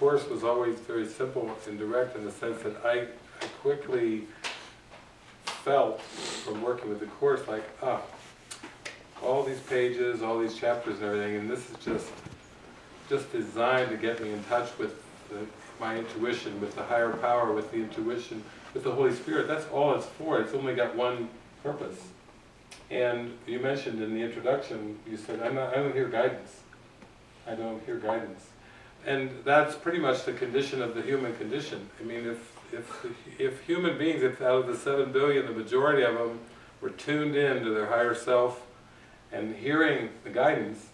Course was always very simple and direct in the sense that I, quickly felt from working with the Course like, ah, all these pages, all these chapters and everything, and this is just, just designed to get me in touch with the, my intuition, with the higher power, with the intuition, with the Holy Spirit. That's all it's for. It's only got one purpose. And you mentioned in the introduction, you said, I'm not, I don't hear guidance. I don't hear guidance. And that's pretty much the condition of the human condition. I mean, if, if, if human beings, if out of the seven billion, the majority of them were tuned in to their higher self and hearing the guidance,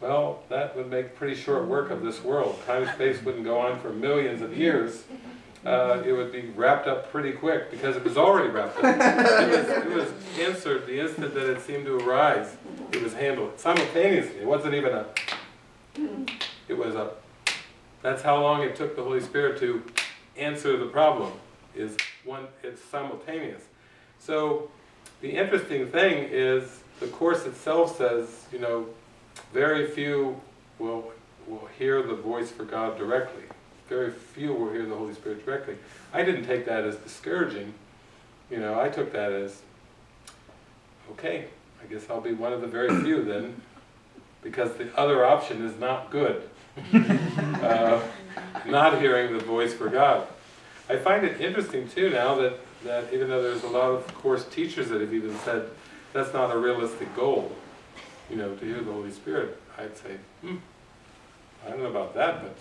well, that would make pretty short work of this world. Time-space wouldn't go on for millions of years. Uh, it would be wrapped up pretty quick because it was already wrapped up. It was, it was answered the instant that it seemed to arise. It was handled simultaneously. It wasn't even a, it was a, that's how long it took the Holy Spirit to answer the problem, is one, it's simultaneous. So, the interesting thing is, the Course itself says, you know, very few will, will hear the voice for God directly. Very few will hear the Holy Spirit directly. I didn't take that as discouraging. You know, I took that as, okay, I guess I'll be one of the very few then, because the other option is not good. uh, not hearing the voice for God. I find it interesting too now that, that even though there's a lot of Course teachers that have even said that's not a realistic goal, you know, to hear the Holy Spirit, I'd say, hmm, I don't know about that, but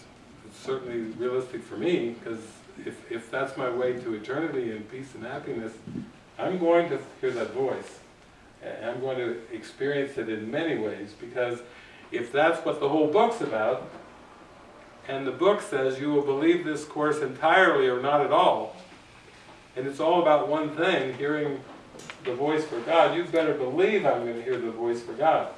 it's certainly realistic for me, because if, if that's my way to eternity and peace and happiness, I'm going to hear that voice. I'm going to experience it in many ways, because if that's what the whole book's about, and the book says you will believe this Course entirely or not at all, and it's all about one thing, hearing the voice for God, you better believe I'm going to hear the voice for God.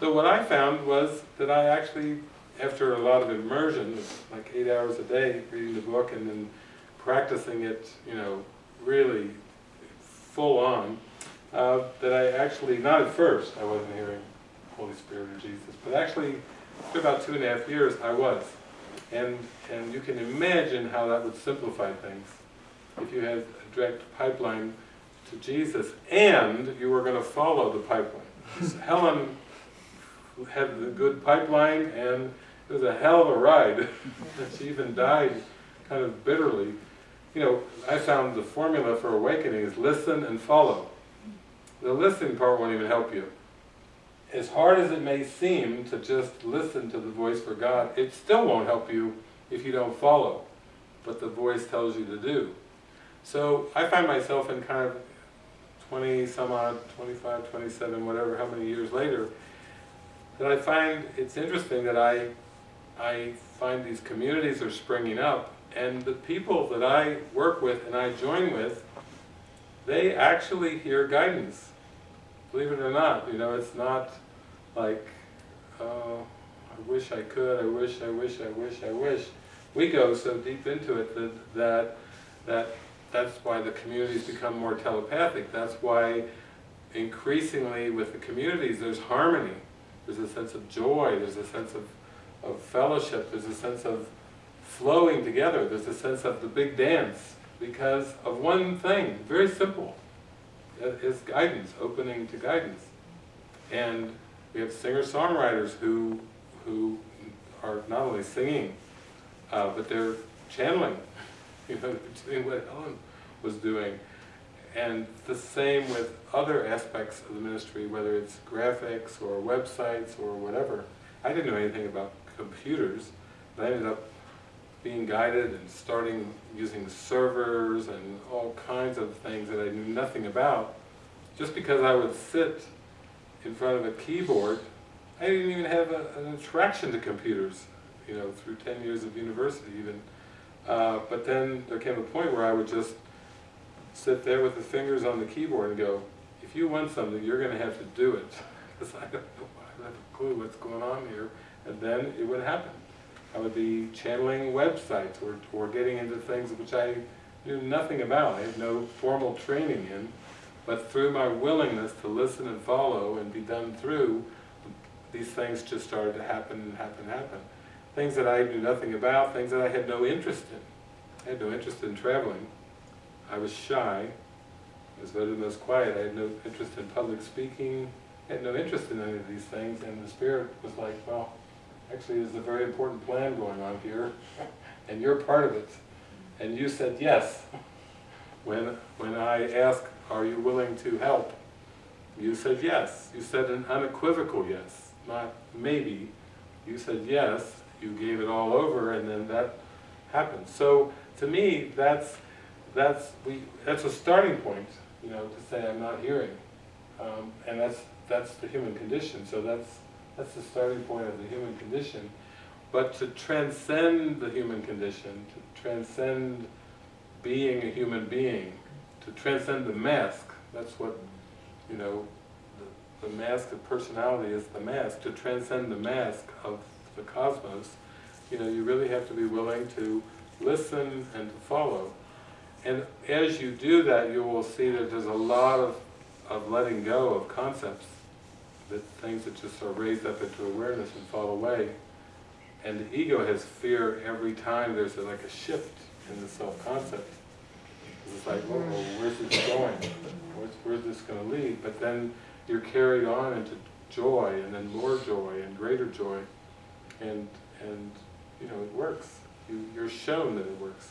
So what I found was that I actually, after a lot of immersion, like eight hours a day reading the book and then practicing it, you know, really full on, uh, that I actually, not at first, I wasn't hearing Holy Spirit or Jesus, but actually, for about two and a half years, I was. And, and you can imagine how that would simplify things. If you had a direct pipeline to Jesus, and you were going to follow the pipeline. Helen had the good pipeline, and it was a hell of a ride. she even died kind of bitterly. You know, I found the formula for awakening is listen and follow. The listening part won't even help you. As hard as it may seem to just listen to the voice for God, it still won't help you if you don't follow what the voice tells you to do. So I find myself in kind of 20 some odd, 25, 27, whatever, how many years later, that I find it's interesting that I, I find these communities are springing up, and the people that I work with and I join with, they actually hear guidance. Believe it or not, you know, it's not like, oh, I wish I could, I wish, I wish, I wish, I wish. We go so deep into it that, that, that that's why the communities become more telepathic. That's why increasingly with the communities there's harmony. There's a sense of joy, there's a sense of, of fellowship, there's a sense of flowing together, there's a sense of the big dance because of one thing, very simple, is guidance, opening to guidance. And we have singer-songwriters who, who are not only singing, uh, but they're channeling you know, doing what Helen was doing. And the same with other aspects of the ministry, whether it's graphics or websites or whatever. I didn't know anything about computers, but I ended up being guided and starting using servers and all kinds of things that I knew nothing about. Just because I would sit in front of a keyboard, I didn't even have a, an attraction to computers, you know, through 10 years of university even. Uh, but then there came a point where I would just sit there with the fingers on the keyboard and go, if you want something, you're going to have to do it. Because I don't have a clue what's going on here. And then it would happen. I would be channeling websites or, or getting into things which I knew nothing about. I had no formal training in. But through my willingness to listen and follow and be done through, these things just started to happen and happen and happen. things that I knew nothing about, things that I had no interest in. I had no interest in traveling. I was shy. I was better most quiet. I had no interest in public speaking. I had no interest in any of these things, and the Spirit was like, well, actually there's a very important plan going on here, and you're part of it. And you said yes. When, when I asked, are you willing to help? You said yes. You said an unequivocal yes, not maybe. You said yes, you gave it all over, and then that happened. So, to me, that's, that's, we, that's a starting point, you know, to say I'm not hearing. Um, and that's, that's the human condition, so that's, that's the starting point of the human condition. But to transcend the human condition, to transcend being a human being, to transcend the mask, that's what, you know, the, the mask of personality is the mask, to transcend the mask of the cosmos, you know, you really have to be willing to listen and to follow. And as you do that, you will see that there's a lot of, of letting go of concepts, that things that just are raised up into awareness and fall away. And the ego has fear every time there's a, like a shift in the self-concept. It's like, oh, where's this going? Where's, where's this going to lead? But then you're carried on into joy, and then more joy, and greater joy. And, and you know, it works. You, you're shown that it works.